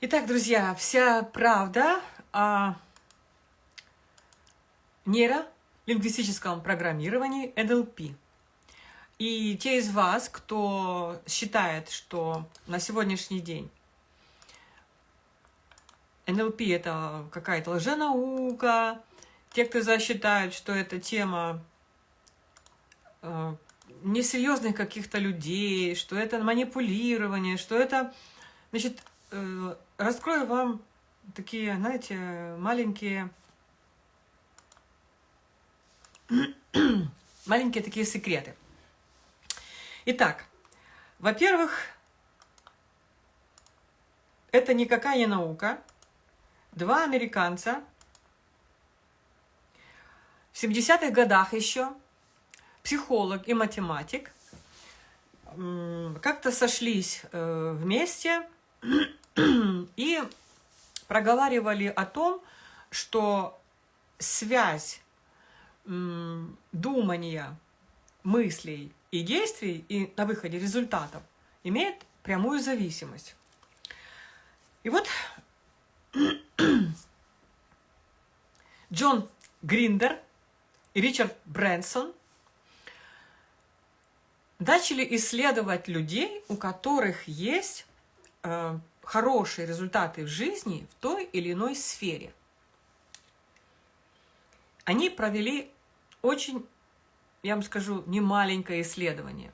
Итак, друзья, вся правда о нейролингвистическом программировании NLP. И те из вас, кто считает, что на сегодняшний день NLP это какая-то лженаука, те, кто засчитают, что это тема э, несерьезных каких-то людей, что это манипулирование, что это... Значит, раскрою вам такие, знаете, маленькие... маленькие такие секреты. Итак, во-первых, это никакая не наука. Два американца в 70-х годах еще психолог и математик, как-то сошлись э, вместе и проговаривали о том, что связь думания, мыслей и действий, и на выходе результатов имеет прямую зависимость. И вот Джон Гриндер и Ричард Брэнсон – начали исследовать людей, у которых есть э, хорошие результаты в жизни в той или иной сфере. Они провели очень, я вам скажу, немаленькое исследование.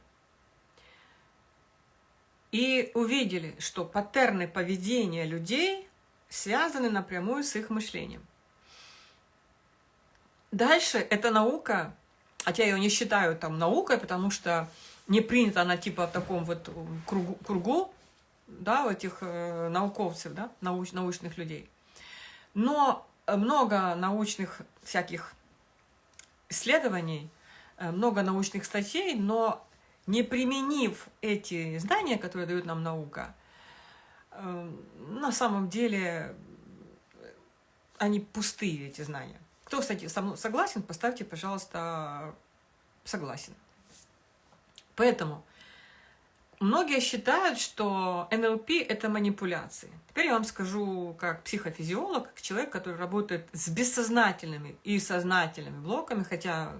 И увидели, что паттерны поведения людей связаны напрямую с их мышлением. Дальше эта наука, хотя я ее не считаю там наукой, потому что не принята она типа в таком вот кругу, кругу да, этих э, науковцев, да, науч, научных людей. Но много научных всяких исследований, э, много научных статей, но не применив эти знания, которые дает нам наука, э, на самом деле они пустые, эти знания. Кто, кстати, со мной согласен, поставьте, пожалуйста, согласен. Поэтому многие считают, что НЛП – это манипуляции. Теперь я вам скажу, как психофизиолог, как человек, который работает с бессознательными и сознательными блоками, хотя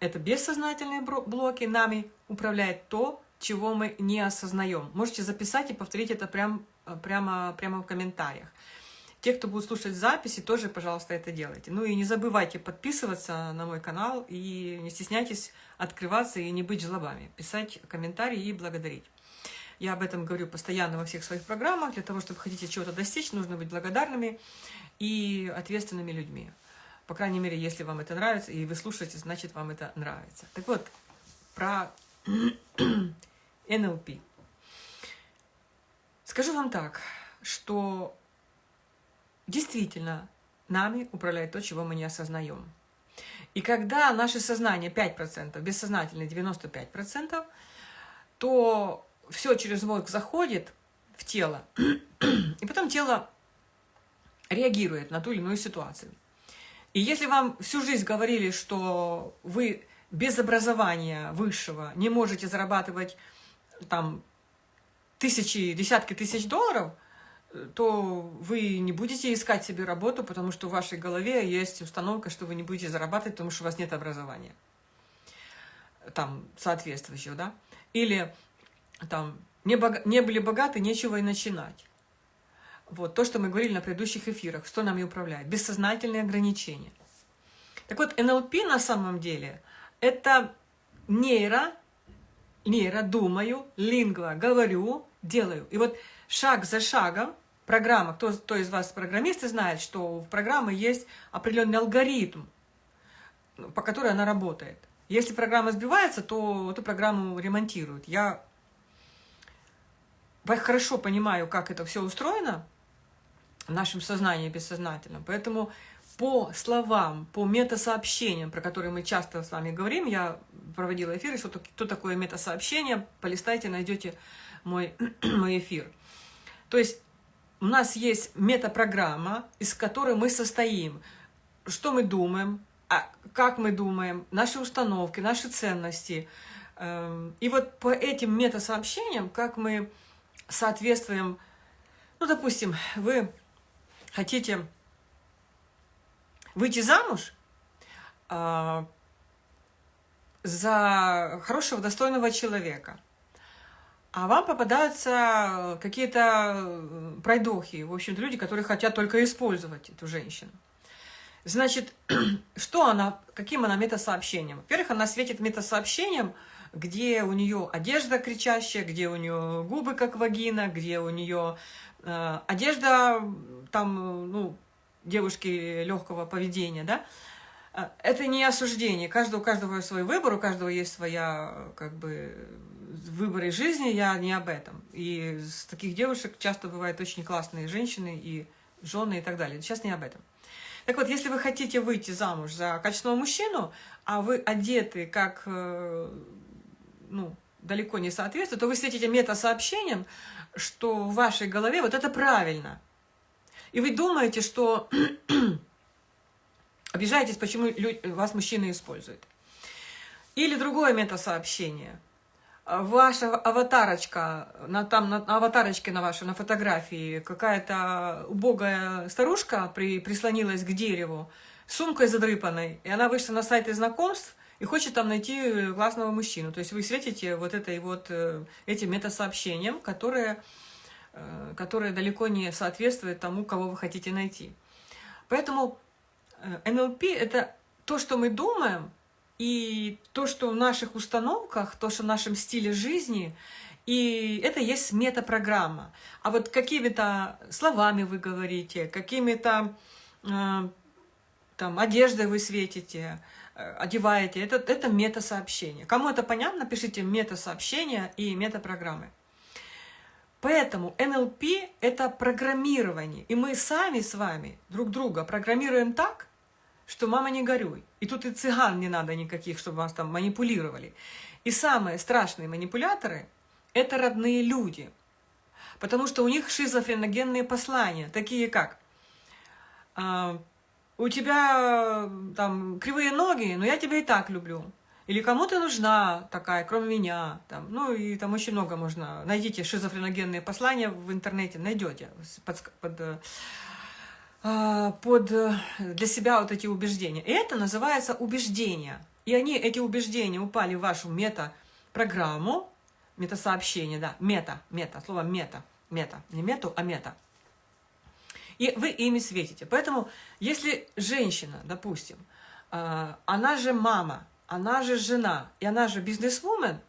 это бессознательные блоки, нами управляет то, чего мы не осознаем. Можете записать и повторить это прям, прямо, прямо в комментариях. Те, кто будет слушать записи, тоже, пожалуйста, это делайте. Ну и не забывайте подписываться на мой канал и не стесняйтесь открываться и не быть жлобами, писать комментарии и благодарить. Я об этом говорю постоянно во всех своих программах. Для того, чтобы хотите чего-то достичь, нужно быть благодарными и ответственными людьми. По крайней мере, если вам это нравится, и вы слушаете, значит, вам это нравится. Так вот, про НЛП. Скажу вам так, что действительно нами управляет то, чего мы не осознаем. И когда наше сознание 5%, бессознательное 95%, то все через мозг заходит в тело, и потом тело реагирует на ту или иную ситуацию. И если вам всю жизнь говорили, что вы без образования высшего не можете зарабатывать там тысячи, десятки тысяч долларов – то вы не будете искать себе работу, потому что в вашей голове есть установка, что вы не будете зарабатывать, потому что у вас нет образования. Там, соответствующего, да? Или там, не, бог... не были богаты, нечего и начинать. Вот, то, что мы говорили на предыдущих эфирах, что нами управляет. Бессознательные ограничения. Так вот, НЛП на самом деле это нейро, нейро, думаю, лингва, говорю, делаю. И вот шаг за шагом программа, кто, кто из вас программисты знает, что в программе есть определенный алгоритм, по которой она работает. Если программа сбивается, то эту программу ремонтируют. Я хорошо понимаю, как это все устроено в нашем сознании бессознательном, поэтому по словам, по метасообщениям, про которые мы часто с вами говорим, я проводила эфиры, что, что такое метасообщение, полистайте, найдете мой, мой эфир. То есть у нас есть метапрограмма, из которой мы состоим. Что мы думаем, а как мы думаем, наши установки, наши ценности. Эм, и вот по этим метасообщениям, как мы соответствуем Ну, допустим, вы хотите выйти замуж э, за хорошего, достойного человека, а вам попадаются какие-то пройдохи, в общем-то, люди, которые хотят только использовать эту женщину. Значит, что она, каким она метасообщением? Во-первых, она светит метасообщением, где у нее одежда кричащая, где у нее губы как вагина, где у нее э, одежда там, ну, девушки легкого поведения, да? Э, это не осуждение. Каждого, у каждого свой выбор, у каждого есть своя, как бы, выборы жизни, я не об этом. И с таких девушек часто бывают очень классные женщины и жены и так далее. Сейчас не об этом. Так вот, если вы хотите выйти замуж за качественного мужчину, а вы одеты как, э, ну, далеко не соответствует, то вы светите метасообщением, что в вашей голове вот это правильно. И вы думаете, что обижаетесь, почему вас мужчины используют. Или другое метасообщение – ваша аватарочка, на, там на аватарочке на вашей, на фотографии, какая-то убогая старушка при, прислонилась к дереву, сумкой задрыпанной, и она вышла на сайты знакомств и хочет там найти классного мужчину. То есть вы светите вот этой вот, э, этим метасообщением, которое, э, которое далеко не соответствует тому, кого вы хотите найти. Поэтому НЛП э, – это то, что мы думаем, и то, что в наших установках, то, что в нашем стиле жизни, и это есть метапрограмма. А вот какими-то словами вы говорите, какими-то э, там одеждой вы светите, э, одеваете, это, это метасообщение. Кому это понятно, пишите метасообщение и метапрограммы. Поэтому НЛП – это программирование. И мы сами с вами друг друга программируем так, что «мама, не горюй». И тут и цыган не надо никаких, чтобы вас там манипулировали. И самые страшные манипуляторы – это родные люди. Потому что у них шизофреногенные послания, такие как а, «У тебя там кривые ноги, но я тебя и так люблю». Или кому ты нужна такая, кроме меня. Там, ну и там очень много можно. Найдите шизофреногенные послания в интернете, найдете под, под а, под, э, для себя вот эти убеждения. И это называется убеждения. И они, эти убеждения упали в вашу мета-программу, мета-сообщение, да, мета, мета, слово мета, мета, не мету, а мета. И вы ими светите. Поэтому, если женщина, допустим, а, она же мама, она же жена, и она же бизнесвумен,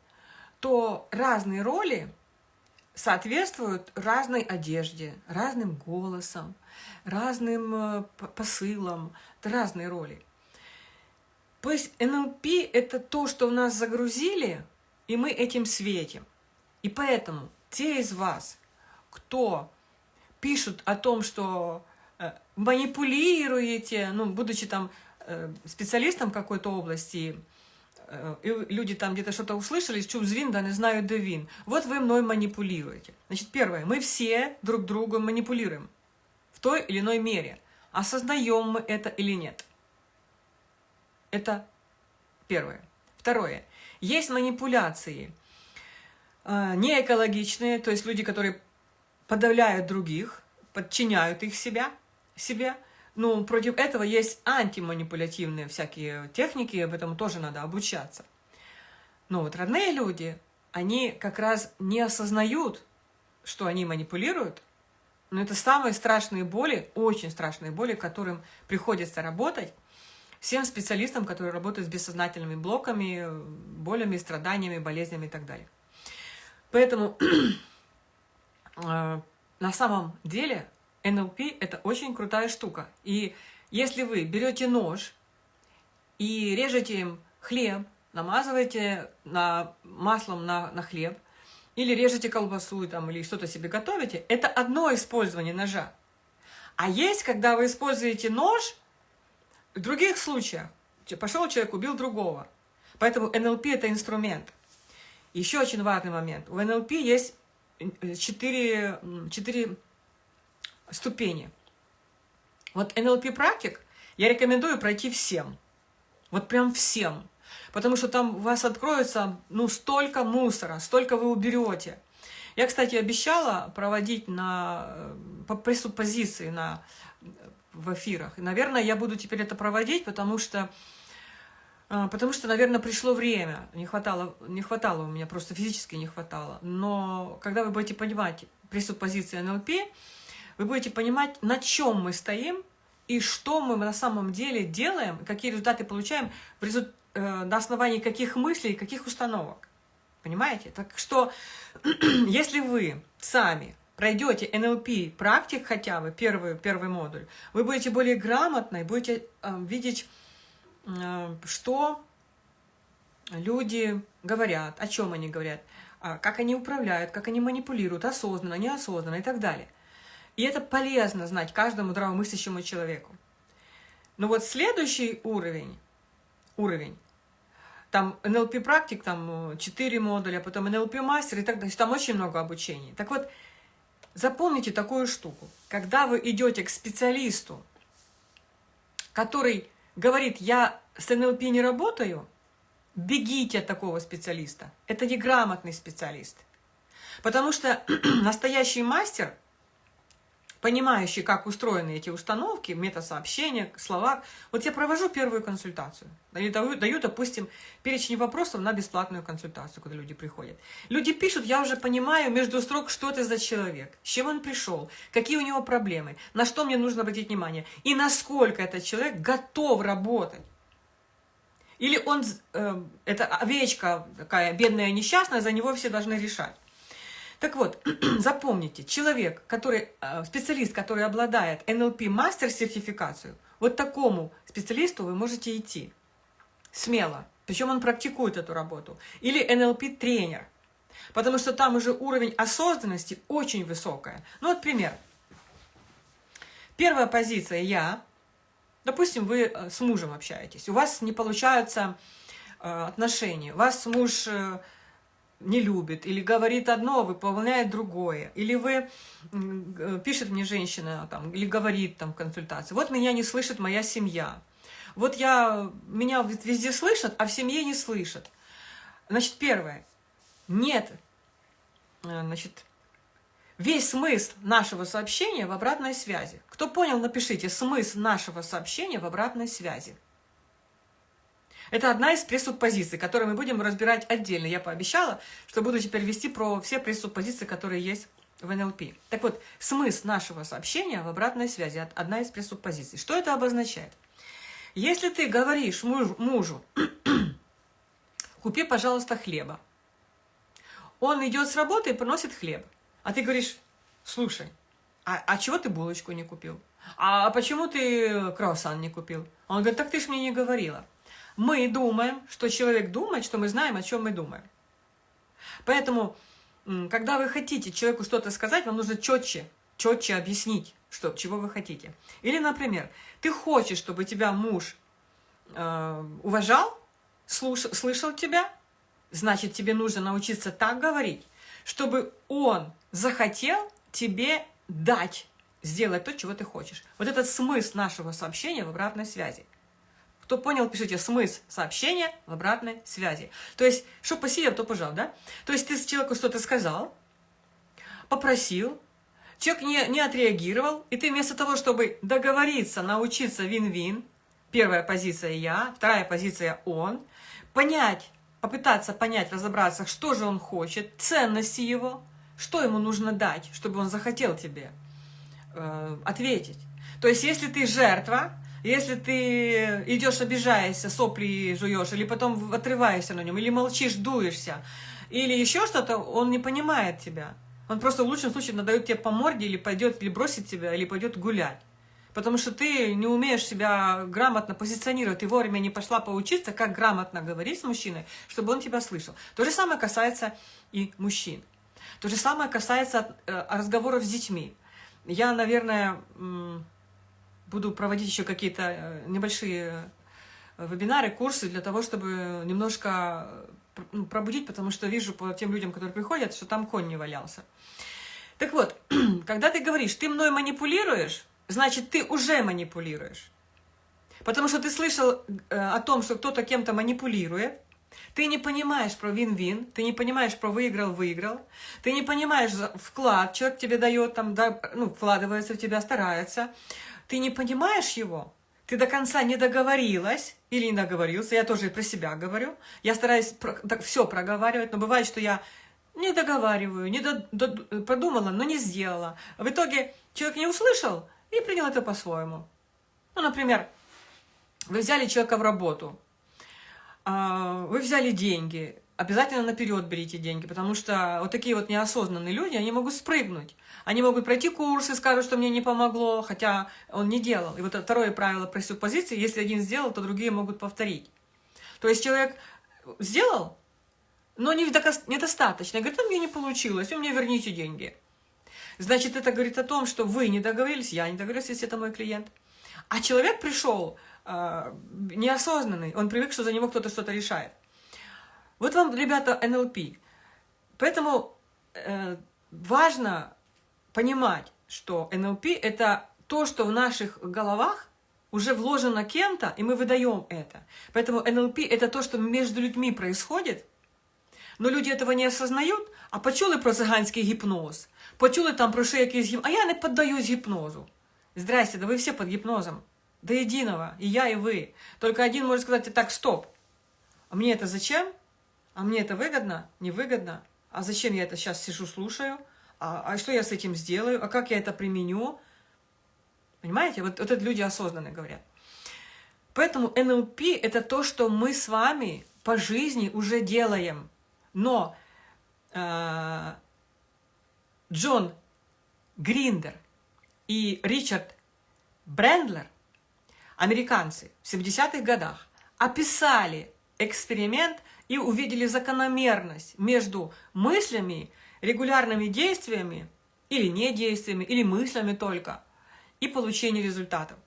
то разные роли соответствуют разной одежде, разным голосом, разным э, посылам, разные роли. То есть НЛП – это то, что у нас загрузили, и мы этим светим. И поэтому те из вас, кто пишут о том, что э, манипулируете, ну, будучи там э, специалистом какой-то области, и люди там где-то что-то услышали, чув звін, да не знаю, де він. Вот вы мной манипулируете. Значит, первое, мы все друг другу манипулируем в той или иной мере. Осознаем мы это или нет? Это первое. Второе. Есть манипуляции э, неэкологичные, то есть люди, которые подавляют других, подчиняют их себя, себе. Ну, против этого есть антиманипулятивные всякие техники, об этом тоже надо обучаться. Но вот родные люди, они как раз не осознают, что они манипулируют, но это самые страшные боли, очень страшные боли, которым приходится работать всем специалистам, которые работают с бессознательными блоками, болями, страданиями, болезнями и так далее. Поэтому э, на самом деле НЛП – это очень крутая штука. И если вы берете нож и режете им хлеб, намазываете на, маслом на, на хлеб – или режете колбасу там, или что-то себе готовите, это одно использование ножа. А есть, когда вы используете нож в других случаях. Пошел человек, убил другого. Поэтому НЛП – это инструмент. Еще очень важный момент. У НЛП есть э, четыре, четыре ступени. Вот НЛП-практик я рекомендую пройти всем. Вот прям всем. Потому что там у вас откроется ну, столько мусора, столько вы уберете. Я, кстати, обещала проводить на, э, по пресуппозиции на, в эфирах. И, наверное, я буду теперь это проводить, потому что, э, потому что, наверное, пришло время. Не хватало, не хватало у меня, просто физически не хватало. Но когда вы будете понимать пресуппозиции НЛП, вы будете понимать, на чем мы стоим и что мы на самом деле делаем, какие результаты получаем в результ... э, на основании каких мыслей, каких установок. Понимаете? Так что, если вы сами пройдете НЛП практик хотя бы, первый, первый модуль, вы будете более грамотны, будете э, видеть, э, что люди говорят, о чем они говорят, э, как они управляют, как они манипулируют, осознанно, неосознанно и так далее. И это полезно знать каждому здравомыслящему человеку. Но вот следующий уровень, уровень там NLP практик, там 4 э, модуля, потом NLP мастер и так далее. Там очень много обучений. Так вот, запомните такую штуку. Когда вы идете к специалисту, который говорит, я с NLP не работаю, бегите от такого специалиста. Это неграмотный специалист. Потому что настоящий мастер – понимающий, как устроены эти установки, метасообщения, слова. Вот я провожу первую консультацию. Даю, даю, допустим, перечень вопросов на бесплатную консультацию, когда люди приходят. Люди пишут, я уже понимаю между строк, что это за человек, с чем он пришел, какие у него проблемы, на что мне нужно обратить внимание, и насколько этот человек готов работать. Или он, э, это овечка такая бедная, несчастная, за него все должны решать. Так вот, запомните, человек, который, э, специалист, который обладает NLP мастер сертификацию, вот такому специалисту вы можете идти смело. Причем он практикует эту работу. Или NLP тренер. Потому что там уже уровень осознанности очень высокая. Ну вот пример. Первая позиция «я». Допустим, вы э, с мужем общаетесь. У вас не получаются э, отношения. У вас муж не любит, или говорит одно, выполняет другое, или вы, пишет мне женщина, там, или говорит там консультации, вот меня не слышит моя семья, вот я, меня везде слышат, а в семье не слышат. Значит, первое, нет, э, значит, весь смысл нашего сообщения в обратной связи. Кто понял, напишите, смысл нашего сообщения в обратной связи. Это одна из пресуппозиций, которую мы будем разбирать отдельно. Я пообещала, что буду теперь вести про все пресуппозиции, которые есть в НЛП. Так вот, смысл нашего сообщения в обратной связи – одна из пресуппозиций. Что это обозначает? Если ты говоришь мужу, мужу купи, пожалуйста, хлеба, он идет с работы и приносит хлеб, а ты говоришь, слушай, а, а чего ты булочку не купил? А почему ты круассан не купил? Он говорит, так ты ж мне не говорила мы думаем, что человек думает, что мы знаем, о чем мы думаем. Поэтому, когда вы хотите человеку что-то сказать, вам нужно четче, четче объяснить, что, чего вы хотите. Или, например, ты хочешь, чтобы тебя муж э, уважал, слуш, слышал тебя, значит, тебе нужно научиться так говорить, чтобы он захотел тебе дать, сделать то, чего ты хочешь. Вот этот смысл нашего сообщения в обратной связи. Кто понял, пишите смысл сообщения в обратной связи. То есть, что посеял, то пожал, да? То есть, ты человеку что-то сказал, попросил, человек не, не отреагировал, и ты вместо того, чтобы договориться, научиться вин-вин, первая позиция я, вторая позиция он, понять, попытаться понять, разобраться, что же он хочет, ценности его, что ему нужно дать, чтобы он захотел тебе э, ответить. То есть, если ты жертва, если ты идешь, обижаешься, сопли жуешь, или потом отрываешься на нем, или молчишь, дуешься, или еще что-то, он не понимает тебя. Он просто в лучшем случае надает тебе по морде, или пойдет, или бросит тебя, или пойдет гулять. Потому что ты не умеешь себя грамотно позиционировать, ты вовремя не пошла поучиться, как грамотно говорить с мужчиной, чтобы он тебя слышал. То же самое касается и мужчин. То же самое касается э, разговоров с детьми. Я, наверное, буду проводить еще какие-то э, небольшие э, вебинары, курсы для того, чтобы немножко э, ну, пробудить, потому что вижу по тем людям, которые приходят, что там конь не валялся. Так вот, когда ты говоришь, ты мной манипулируешь, значит, ты уже манипулируешь. Потому что ты слышал о том, что кто-то кем-то манипулирует, Ты не понимаешь про вин-вин, ты не понимаешь про выиграл-выиграл, ты не понимаешь вклад, человек тебе дает, там, да, ну, вкладывается в тебя, старается. Ты не понимаешь его, ты до конца не договорилась или не договорился, я тоже и про себя говорю. Я стараюсь про, так, все проговаривать, но бывает, что я не договариваю, не до, до, подумала, но не сделала. В итоге человек не услышал и принял это по-своему. Ну, например, вы взяли человека в работу, а, вы взяли деньги, обязательно наперед берите деньги, потому что вот такие вот неосознанные люди, они могут спрыгнуть. Они могут пройти курсы, скажут, что мне не помогло, хотя он не делал. И вот второе правило пресуппозиции, если один сделал, то другие могут повторить. То есть человек сделал, но недостаточно. Говорит, а мне не получилось, вы мне верните деньги. Значит, это говорит о том, что вы не договорились, я не договорилась, если это мой клиент. А человек пришел э, неосознанный, он привык, что за него кто-то что-то решает. Вот вам, ребята, НЛП. Поэтому э, важно понимать, что НЛП – это то, что в наших головах уже вложено кем-то, и мы выдаем это. Поэтому НЛП – это то, что между людьми происходит, но люди этого не осознают, а почули про циганський гіпноз, почули там про ще якийсь гіпноз, а я не поддаюсь гипнозу. Здрасте, да вы все под гипнозом. До единого. И я, и вы. Только один может сказать, так, стоп. А мне это зачем? А мне это выгодно? Невыгодно? А зачем я это сейчас сижу, слушаю? А, а что я с этим сделаю? А как я это применю? Понимаете? Вот, вот это люди осознанно говорят. Поэтому НЛП – это то, что мы с вами по жизни уже делаем. Но э, Джон Гриндер и Ричард Брендлер, американцы, в 70-х годах описали эксперимент и увидели закономерность между мыслями, регулярными действиями или не действиями, или мыслями только, и получение результатов.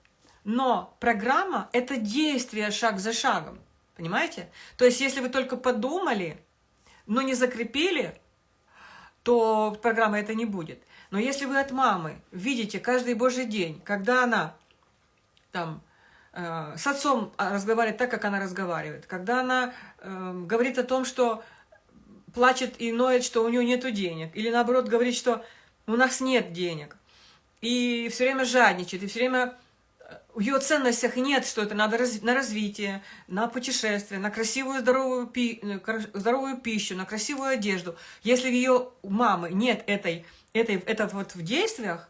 Но программа – это действие шаг за шагом, понимаете? То есть, если вы только подумали, но не закрепили, то программа это не будет. Но если вы от мамы видите каждый божий день, когда она там с отцом разговаривает так, как она разговаривает, когда она э, говорит о том, что плачет и ноет, что у нее нет денег, или наоборот говорит, что у нас нет денег, и все время жадничает, и все время в ее ценностях нет, что это надо раз, на развитие, на путешествие, на красивую здоровую, пи, э, здоровую пищу, на красивую одежду. Если ее мамы нет этой, этой, это вот в действиях,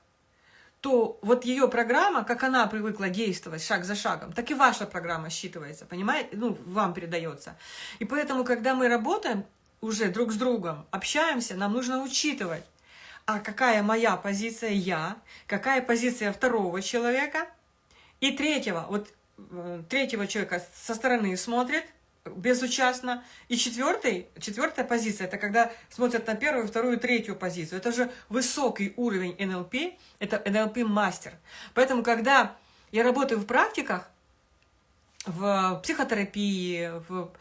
то вот ее программа, как она привыкла действовать шаг за шагом, так и ваша программа считывается, понимаете? Ну, вам передается. И поэтому, когда мы работаем уже друг с другом, общаемся, нам нужно учитывать, а какая моя позиция я, какая позиция второго человека – и третьего, вот э, третьего человека со стороны смотрит, безучастно. И четвертый, четвертая позиция, это когда смотрят на первую, вторую, третью позицию. Это же высокий уровень НЛП, это НЛП-мастер. Поэтому, когда я работаю в практиках, в психотерапии, в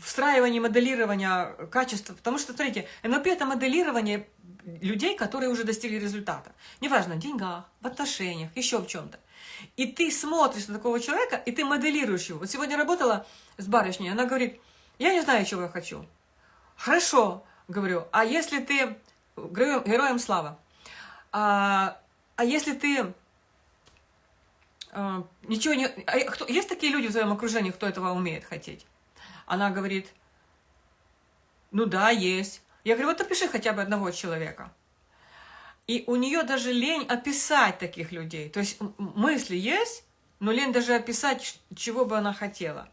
встраивании, моделирования качества. Потому что, смотрите, НЛП – это моделирование людей, которые уже достигли результата. Неважно, в деньгах, в отношениях, еще в чем-то. И ты смотришь на такого человека, и ты моделируешь его. Вот сегодня работала с барышней, она говорит, я не знаю, чего я хочу. Хорошо, говорю, а если ты, героем, слава, а, а если ты а, ничего не... А, кто, есть такие люди в твоем окружении, кто этого умеет хотеть? Она говорит, ну да, есть. Я говорю, вот опиши хотя бы одного человека. И у нее даже лень описать таких людей. То есть мысли есть, но лень даже описать, чего бы она хотела.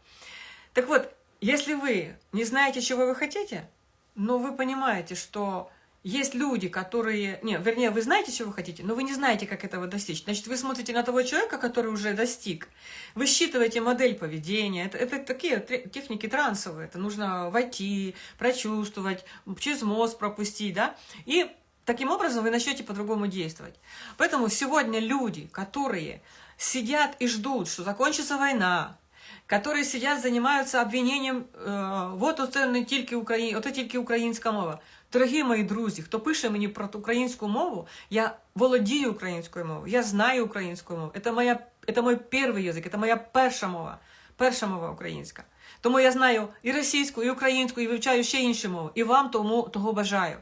Так вот, если вы не знаете, чего вы хотите, но вы понимаете, что есть люди, которые... Не, вернее, вы знаете, чего вы хотите, но вы не знаете, как этого достичь. Значит, вы смотрите на того человека, который уже достиг. Вы считываете модель поведения. Это, это такие техники трансовые. Это нужно войти, прочувствовать, через мозг пропустить, да? И Таким образом, вы начнете по-другому действовать. Поэтому сегодня люди, которые сидят и ждут, что закончится война, которые сидят, занимаются обвинением, э, вот оце тільки Украї... оце тільки українська мова. Дорогі мої друзі, хто пише мені про українську мову, я володію українською мовою, я знаю українську мову. Це, моя, це мой перший язик, це моя перша мова, перша мова українська. Тому я знаю і російську, і українську, і вивчаю ще інші мови. І вам тому того бажаю.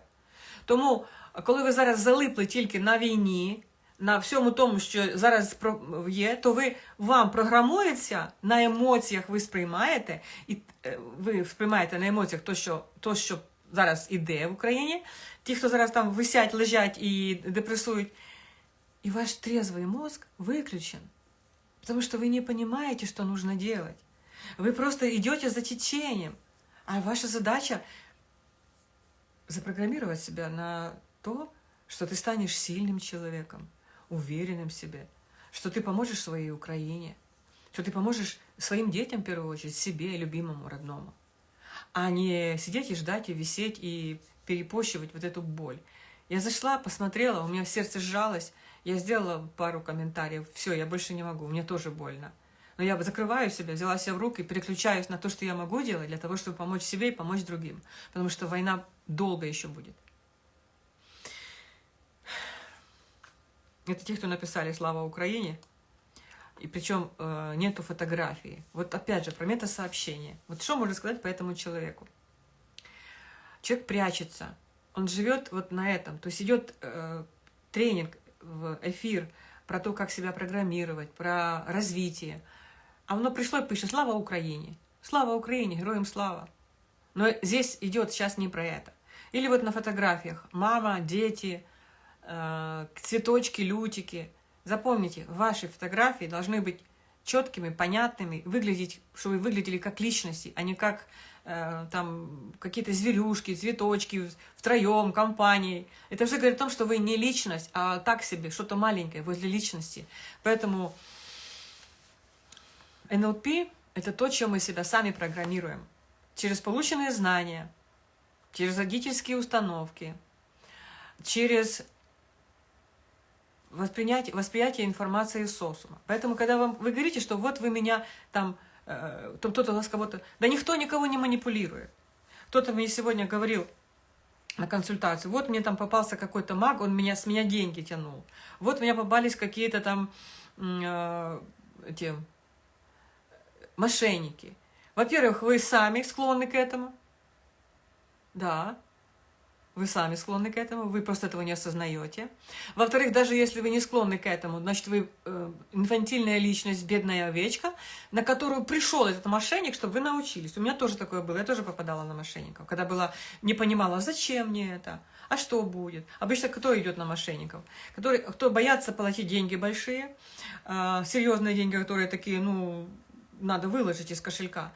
Тому, коли ви зараз залипли тільки на війні, на всьому тому, що зараз є, то ви вам програмується на емоціях, ви сприймаєте, і е, ви сприймаєте на емоціях то, що то, що зараз іде в Україні, ті, хто зараз там висять, лежать і депресують, і ваш трезвий мозг виключен. Потому что вы не понимаете, что нужно делать. Вы просто идете за течением. А ваша задача запрограммировать себя на то, что ты станешь сильным человеком, уверенным в себе, что ты поможешь своей Украине, что ты поможешь своим детям, в первую очередь, себе, любимому, родному, а не сидеть и ждать, и висеть, и перепощивать вот эту боль. Я зашла, посмотрела, у меня сердце сжалось, я сделала пару комментариев, все, я больше не могу, мне тоже больно. Но я закрываю себя, взяла себя в руки, переключаюсь на то, что я могу делать, для того, чтобы помочь себе и помочь другим. Потому что война долго еще будет. Это те, кто написали «Слава Украине», и причем э, нету фотографии. Вот опять же, про метасообщение. Вот что можно сказать по этому человеку? Человек прячется, он живет вот на этом. То есть идет э, тренинг в эфир про то, как себя программировать, про развитие. А оно пришло и пишет «Слава Украине!» «Слава Украине! Героям слава!» Но здесь идет сейчас не про это. Или вот на фотографиях мама, дети, цветочки, лютики. Запомните, ваши фотографии должны быть четкими, понятными, выглядеть, чтобы вы выглядели как личности, а не как э, там какие-то зверюшки, цветочки, втроем, компанией. Это уже говорит о том, что вы не личность, а так себе, что-то маленькое возле личности. Поэтому НЛП – это то, чем мы себя сами программируем. Через полученные знания, через родительские установки, через воспринятие, восприятие информации из социума. Поэтому, когда вам, вы говорите, что вот вы меня там, э, кто-то вас кого-то... Да никто никого не манипулирует. Кто-то мне сегодня говорил на консультацию, вот мне там попался какой-то маг, он меня, с меня деньги тянул. Вот у меня попались какие-то там э, эти мошенники. Во-первых, вы сами склонны к этому. Да, вы сами склонны к этому, вы просто этого не осознаете. Во-вторых, даже если вы не склонны к этому, значит, вы э, инфантильная личность, бедная овечка, на которую пришел этот мошенник, чтобы вы научились. У меня тоже такое было, я тоже попадала на мошенников, когда была, не понимала, зачем мне это, а что будет. Обычно кто идет на мошенников? Которые, кто боятся платить деньги большие, э, серьезные деньги, которые такие, ну, надо выложить из кошелька.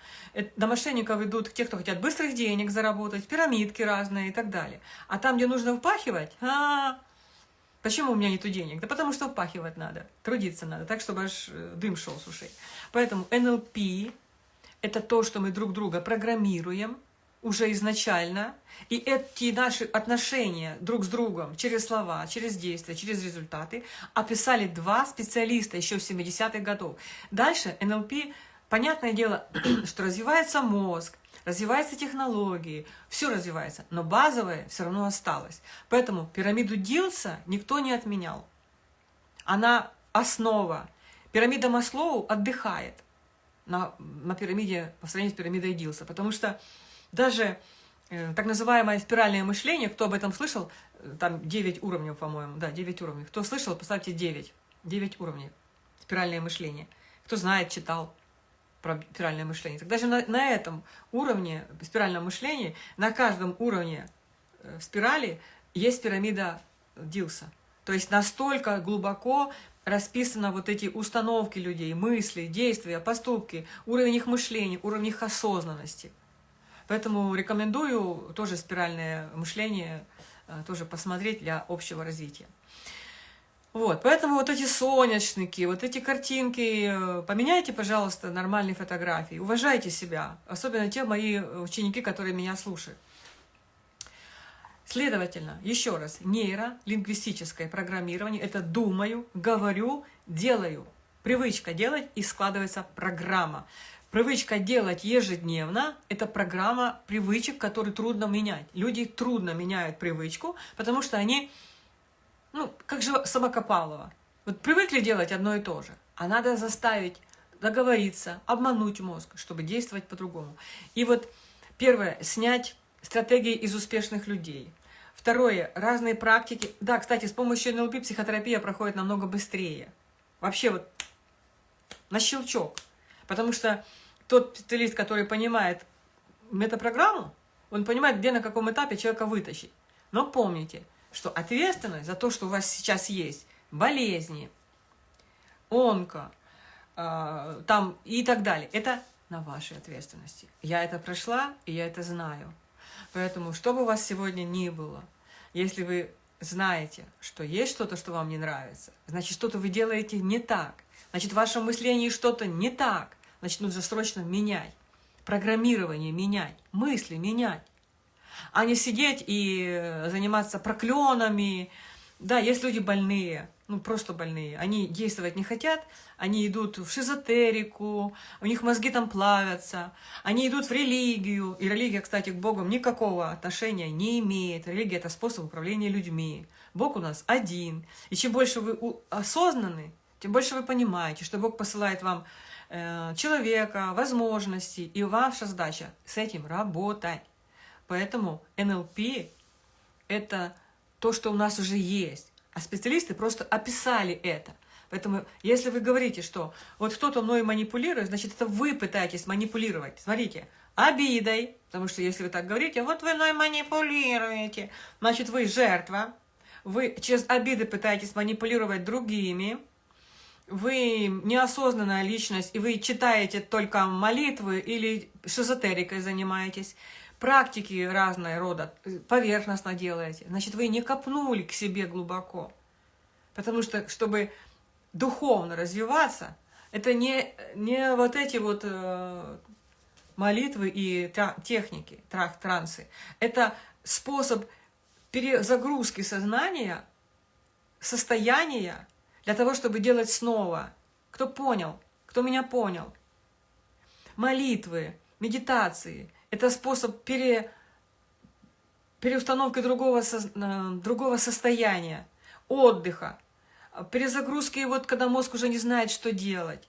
До мошенников идут те, кто хотят быстрых денег заработать, пирамидки разные и так далее. А там, где нужно впахивать, а, -а, -а почему у меня нету денег? Да потому что впахивать надо, трудиться надо, так, чтобы аж э, дым шел с ушей. Поэтому НЛП – это то, что мы друг друга программируем уже изначально, и эти наши отношения друг с другом через слова, через действия, через результаты описали два специалиста еще в 70-х годов. Дальше НЛП Понятное дело, что развивается мозг, развиваются технологии, все развивается, но базовое все равно осталось. Поэтому пирамиду Дилса никто не отменял. Она основа. Пирамида Маслоу отдыхает на, на пирамиде, по сравнению с пирамидой Дилса, потому что даже э, так называемое спиральное мышление, кто об этом слышал, э, там 9 уровней, по-моему, да, 9 уровней. Кто слышал, поставьте 9. 9 уровней спиральное мышление. Кто знает, читал про спиральное мышление. Так даже на, на этом уровне спирального мышления, на каждом уровне э, спирали есть пирамида Дилса. То есть настолько глубоко расписаны вот эти установки людей, мысли, действия, поступки, уровень их мышления, уровень их осознанности. Поэтому рекомендую тоже спиральное мышление э, тоже посмотреть для общего развития. Вот, поэтому вот эти солнечники, вот эти картинки, э, поменяйте, пожалуйста, нормальные фотографии, уважайте себя, особенно те мои ученики, которые меня слушают. Следовательно, еще раз, нейролингвистическое программирование – это думаю, говорю, делаю. Привычка делать и складывается программа. Привычка делать ежедневно – это программа привычек, которые трудно менять. Люди трудно меняют привычку, потому что они ну, как же Самокопалова. Вот привыкли делать одно и то же, а надо заставить договориться, обмануть мозг, чтобы действовать по-другому. И вот первое, снять стратегии из успешных людей. Второе, разные практики. Да, кстати, с помощью НЛП психотерапия проходит намного быстрее. Вообще вот на щелчок. Потому что тот специалист, который понимает метапрограмму, он понимает, где на каком этапе человека вытащить. Но помните, что ответственность за то, что у вас сейчас есть, болезни, онко, э, там и так далее, это на вашей ответственности. Я это прошла, и я это знаю. Поэтому, что бы у вас сегодня ни было, если вы знаете, что есть что-то, что вам не нравится, значит, что-то вы делаете не так, значит, в вашем мышлении что-то не так, значит, нужно срочно менять, программирование менять, мысли менять а не сидеть и заниматься проклёнами. Да, есть люди больные, ну просто больные, они действовать не хотят, они идут в шизотерику, у них мозги там плавятся, они идут в религию, и религия, кстати, к Богу никакого отношения не имеет. Религия – это способ управления людьми. Бог у нас один. И чем больше вы осознаны, тем больше вы понимаете, что Бог посылает вам э, человека, возможности, и ваша задача с этим работать. Поэтому НЛП – это то, что у нас уже есть. А специалисты просто описали это. Поэтому, если вы говорите, что вот кто-то мной манипулирует, значит, это вы пытаетесь манипулировать. Смотрите, обидой, потому что если вы так говорите, вот вы мной манипулируете, значит, вы жертва, вы через обиды пытаетесь манипулировать другими, вы неосознанная личность, и вы читаете только молитвы или шизотерикой занимаетесь, практики разные рода, э, поверхностно делаете, значит, вы не копнули к себе глубоко. Потому что, чтобы духовно развиваться, это не, не вот эти вот э, молитвы и техники, трансы. Это способ перезагрузки сознания, состояния, для того, чтобы делать снова. Кто понял? Кто меня понял? Молитвы, медитации – это способ пере, переустановки другого, э, другого состояния, отдыха, перезагрузки, вот когда мозг уже не знает, что делать.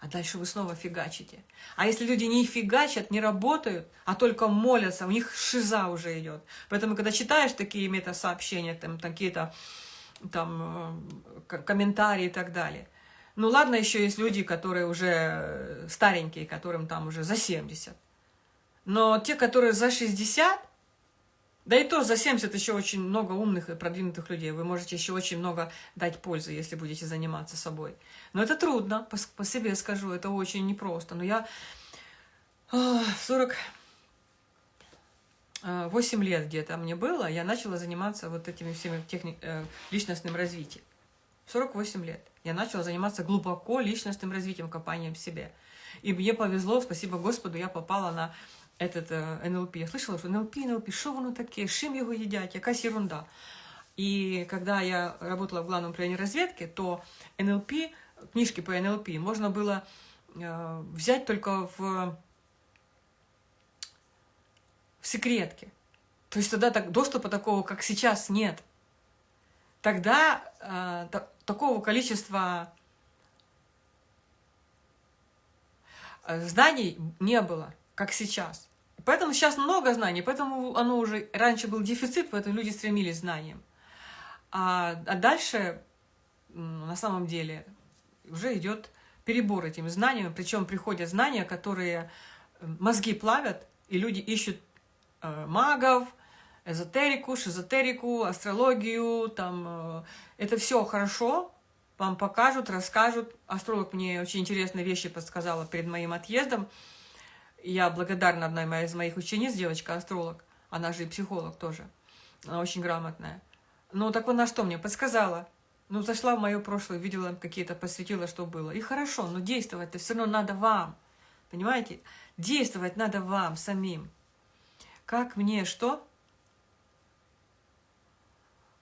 А дальше вы снова фигачите. А если люди не фигачат, не работают, а только молятся, у них шиза уже идет. Поэтому, когда читаешь такие мета-сообщения, там какие-то там э, комментарии и так далее, ну ладно, еще есть люди, которые уже старенькие, которым там уже за 70. Но те, которые за 60, да и то за 70 еще очень много умных и продвинутых людей. Вы можете еще очень много дать пользы, если будете заниматься собой. Но это трудно, по, по себе скажу, это очень непросто. Но я в 48 лет где-то мне было, я начала заниматься вот этими всеми техни... Э, личностным развитием. 48 лет. Я начала заниматься глубоко личностным развитием, копанием в себе. И мне повезло, спасибо Господу, я попала на этот э, НЛП. Я слышала, что НЛП, НЛП, що воно таке, з чим його їдять, якась ерунда. И когда я работала в главном управлении разведки, то НЛП, книжки по НЛП можно было э, взять только в, в секретке. То есть тогда так, доступа такого, как сейчас, нет. Тогда э, та, такого количества э, знаний не было как сейчас. Поэтому сейчас много знаний, поэтому оно уже раньше был дефицит, поэтому люди стремились к знаниям. А, а дальше, на самом деле, уже идет перебор этими знаниями, причем приходят знания, которые э, мозги плавят, и люди ищут э, магов, эзотерику, шизотерику, астрологию, там, э, это все хорошо, вам покажут, расскажут. Астролог мне очень интересные вещи подсказала перед моим отъездом, я благодарна одной из моих учениц, девочка-астролог, она же и психолог тоже, она очень грамотная. Ну, так она что мне подсказала? Ну, зашла в мое прошлое, видела какие-то, посвятила, что было. И хорошо, но действовать-то все равно надо вам. Понимаете? Действовать надо вам самим. Как мне что?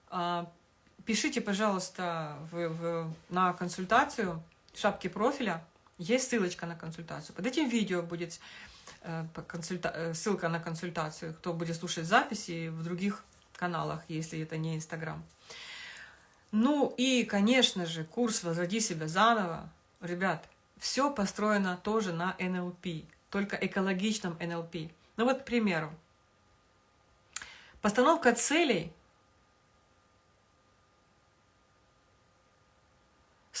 А, пишите, пожалуйста, в, в, на консультацию в шапке профиля. Есть ссылочка на консультацию. Под этим видео будет Э. Э, ссылка на консультацию, кто будет слушать записи в других каналах, если это не Инстаграм. Ну и, конечно же, курс «Возроди себя заново». Ребят, все построено тоже на НЛП, только экологичном НЛП. Ну вот, к примеру, постановка целей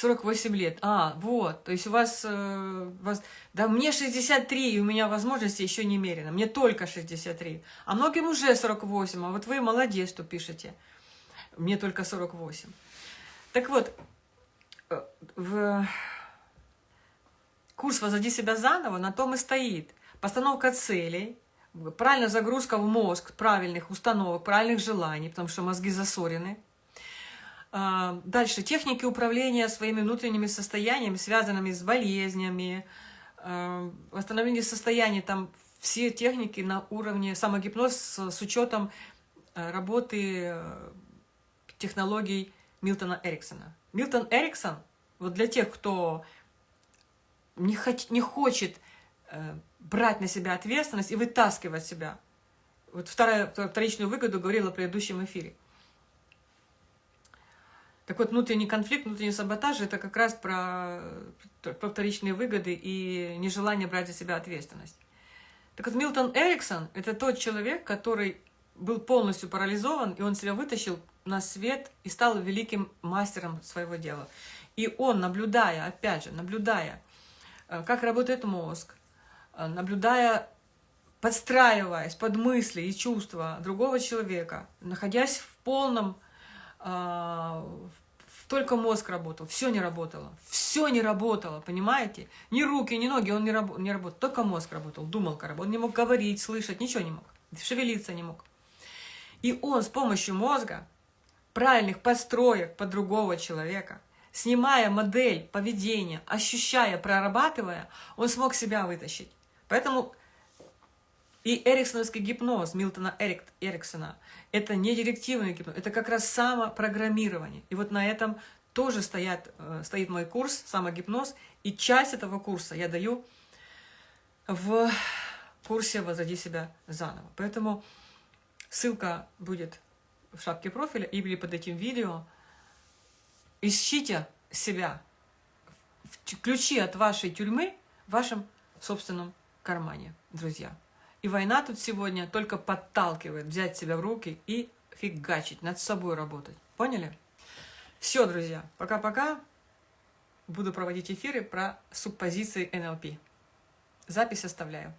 48 лет. А, вот, то есть у вас, э, вас... Да мне 63, и у меня возможности еще немерено. Мне только 63. А многим уже 48, а вот вы молодец, что пишете. Мне только 48. Так вот, э, в... курс «Возводи себя заново» на том и стоит. Постановка целей, правильная загрузка в мозг правильных установок, правильных желаний, потому что мозги засорены – дальше, техники управления своими внутренними состояниями, связанными с болезнями, а, восстановление состояния, там все техники на уровне самогипноз с, с учетом а, работы технологий Милтона Эриксона. Милтон Эриксон, вот для тех, кто не, хот, не хочет брать на себя ответственность и вытаскивать себя, вот вторая, вторичную выгоду говорила в предыдущем эфире, так вот, внутренний конфликт, внутренний саботаж – это как раз про, про вторичные выгоды и нежелание брать за себя ответственность. Так вот, Милтон Эриксон – это тот человек, который был полностью парализован, и он себя вытащил на свет и стал великим мастером своего дела. И он, наблюдая, опять же, наблюдая, э, как работает мозг, э, наблюдая, подстраиваясь под мысли и чувства другого человека, находясь в полном только мозг работал, все не работало, все не работало, понимаете? Ни руки, ни ноги он не, раб не работал, только мозг работал, думал, как он не мог говорить, слышать, ничего не мог, шевелиться не мог. И он с помощью мозга, правильных построек под другого человека, снимая модель поведения, ощущая, прорабатывая, он смог себя вытащить. Поэтому и эриксоновский гипноз Милтона Эрик, Эриксона – это не директивный гипноз, это как раз самопрограммирование. И вот на этом тоже стоят, э, стоит мой курс «Самогипноз», и часть этого курса я даю в курсе «Возади себя заново». Поэтому ссылка будет в шапке профиля или под этим видео. Ищите себя, ключи от вашей тюрьмы в вашем собственном кармане, друзья. И война тут сегодня только подталкивает взять себя в руки и фигачить, над собой работать. Поняли? Все, друзья, пока-пока. Буду проводить эфиры про субпозиции НЛП. Запись оставляю.